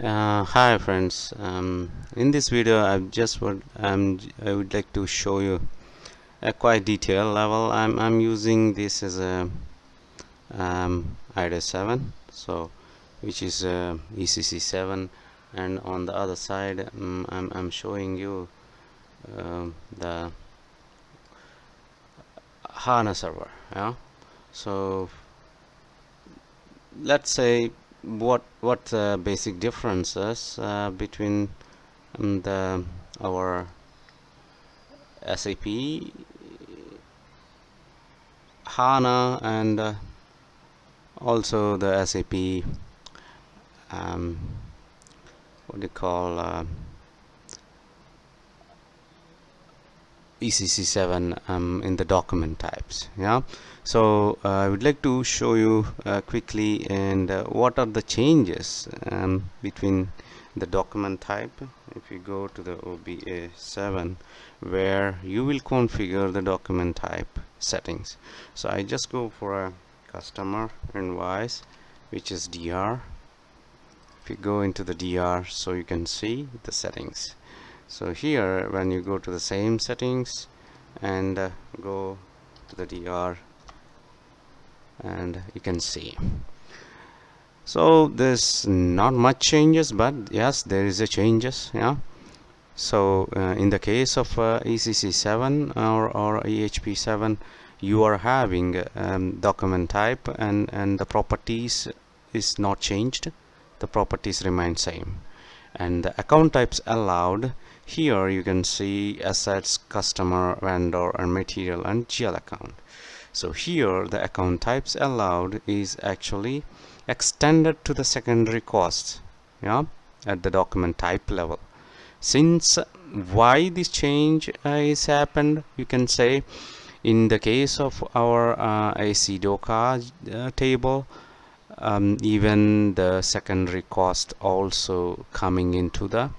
Uh, hi friends um, in this video I just would um, I would like to show you a quite detailed level. I'm, I'm using this as a um, IDA 7 so which is uh, ECC 7 and on the other side um, I'm, I'm showing you uh, the HANA server yeah? So let's say what what the basic differences uh, between um, the our SAP HANA and uh, also the SAP um, what do you call uh, ECC7 um, in the document types yeah? So uh, I would like to show you uh, quickly and uh, what are the changes um, between the document type if you go to the OBA 7 where you will configure the document type settings. So I just go for a customer invoice which is DR if you go into the DR so you can see the settings so here when you go to the same settings and uh, go to the DR and you can see. So there's not much changes but yes there is a changes yeah. So uh, in the case of uh, ECC 7 or, or EHP 7 you are having um, document type and and the properties is not changed. The properties remain same and the account types allowed here you can see assets customer vendor and material and GL account. So here the account types allowed is actually extended to the secondary costs yeah at the document type level. Since why this change uh, is happened you can say in the case of our uh, ACDOCA uh, table um, even the secondary cost also coming into the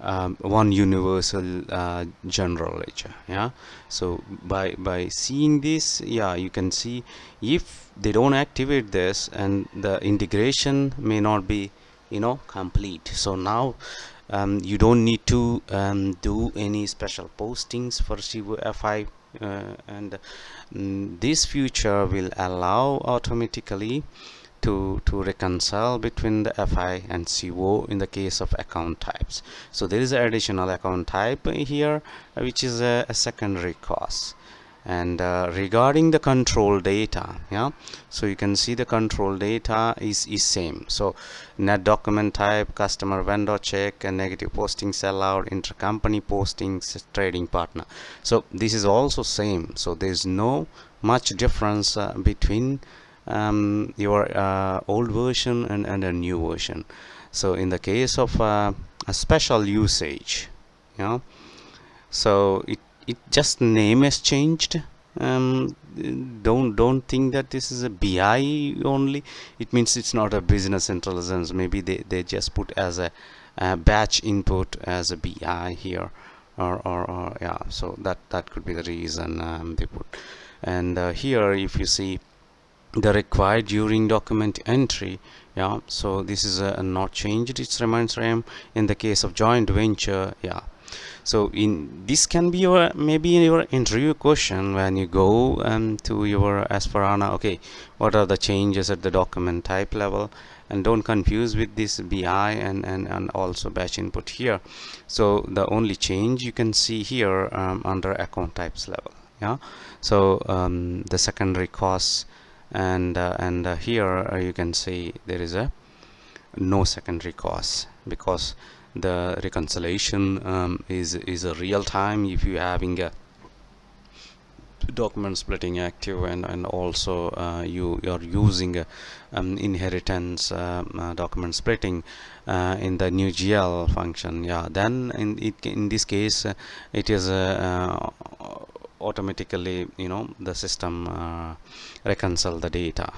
um, one universal uh, general ledger yeah? So by by seeing this yeah you can see if they don't activate this and the integration may not be you know complete. So now um, you don't need to um, do any special postings for CVFI uh, and mm, this feature will allow automatically to to reconcile between the FI and CO in the case of account types. So there is an additional account type here which is a, a secondary cost and uh, regarding the control data yeah so you can see the control data is is same. So net document type customer vendor check and negative postings allowed intercompany postings trading partner. So this is also same. So there's no much difference uh, between um, your uh, old version and, and a new version. So in the case of uh, a special usage know so it it just name has changed. Um, don't don't think that this is a BI only. It means it's not a business intelligence. Maybe they, they just put as a, a batch input as a BI here or, or, or, yeah. So that that could be the reason um, they put. And uh, here if you see the required during document entry yeah so this is uh, not changed. It remains same in the case of joint venture yeah so in this can be your maybe in your interview question when you go um, to your S4HANA okay what are the changes at the document type level? And don't confuse with this BI and, and, and also batch input here. So the only change you can see here um, under account types level yeah? So um, the secondary costs and uh, and uh, here uh, you can see there is a no secondary cost because the reconciliation um, is is a real time if you having a document splitting active and and also uh, you you're using uh, um, inheritance um, uh, document splitting in the new GL function. Yeah then in it in this case it is automatically you know the system uh, reconcile the data.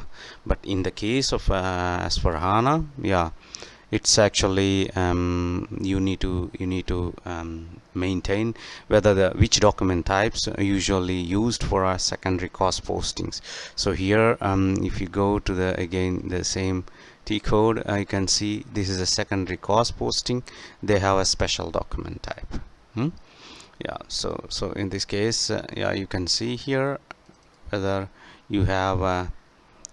But in the case of uh, S4HANA yeah it's actually um, you need to you need to um, maintain whether the which document types are usually used for our secondary cost postings. So here um, if you go to the again the same T code uh, you can see this is a secondary cost posting. They have a special document type. Hmm? yeah so so in this case uh, yeah you can see here whether you have uh,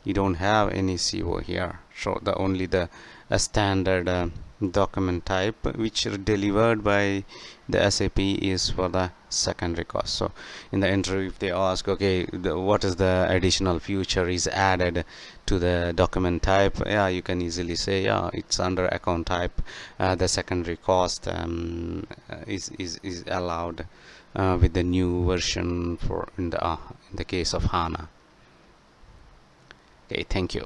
you don't have any CO here. So the only the a standard uh, document type which delivered by the SAP is for the secondary cost. So in the interview if they ask okay the, what is the additional feature is added to the document type? Yeah you can easily say yeah it's under account type uh, the secondary cost um, is, is, is allowed uh, with the new version for in the uh, in the case of HANA okay thank you